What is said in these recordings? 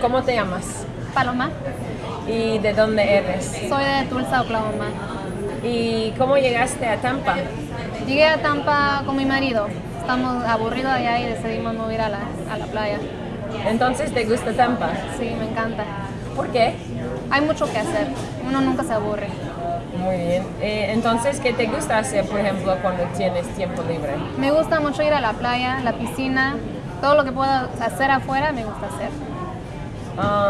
¿Cómo te llamas? Paloma. ¿Y de dónde eres? Soy de Tulsa, Oklahoma. ¿Y cómo llegaste a Tampa? Llegué a Tampa con mi marido. Estamos aburridos allá y decidimos mover a la, a la playa. Entonces, ¿te gusta Tampa? Sí, me encanta. ¿Por qué? Hay mucho que hacer. Uno nunca se aburre. Muy bien. Eh, entonces, ¿qué te gusta hacer, por ejemplo, cuando tienes tiempo libre? Me gusta mucho ir a la playa, la piscina. Todo lo que pueda hacer afuera me gusta hacer.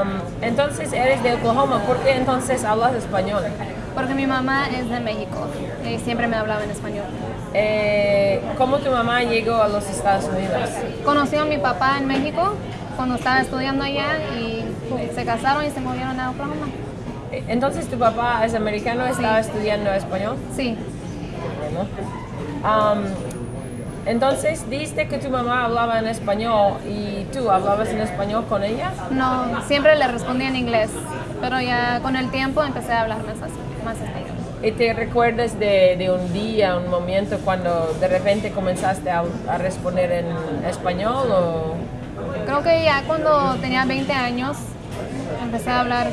Um, entonces, eres de Oklahoma. ¿Por qué entonces hablas español? Porque mi mamá es de México y siempre me hablaba en español. Eh, ¿Cómo tu mamá llegó a los Estados Unidos? Conocí a mi papá en México cuando estaba estudiando allá y se casaron y se movieron a Oklahoma. Eh, Entonces, ¿tu papá es americano? ¿Estaba estudiando español? Sí, Bueno. Um, entonces, dijiste que tu mamá hablaba en español y tú hablabas en español con ella. no, siempre le respondía en inglés, pero ya con el tiempo empecé a hablar más, más español. ¿Y te recuerdas de, de un día, un momento cuando de repente comenzaste a, a responder en español o Creo que ya cuando tenía 20 años empecé a hablar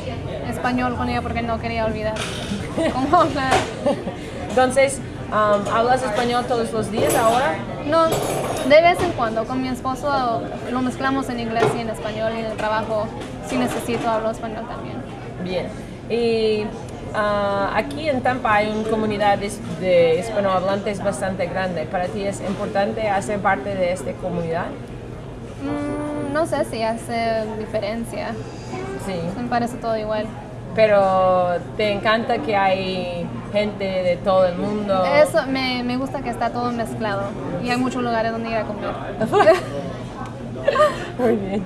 español con ella porque no quería olvidar cómo hablar. Entonces, um, ¿hablas español todos los días ahora? No, de vez en cuando con mi esposo lo mezclamos en inglés y en español y en el trabajo si necesito hablo español también. Bien. Y ah, aquí en Tampa hay una comunidad de, de hispanohablantes bastante grande. ¿Para ti es importante hacer parte de esta comunidad? Mm, no sé si hace diferencia, Sí. me parece todo igual. Pero te encanta que hay gente de todo el mundo. Eso, me, me gusta que está todo mezclado y hay muchos lugares donde ir a comer. Muy bien.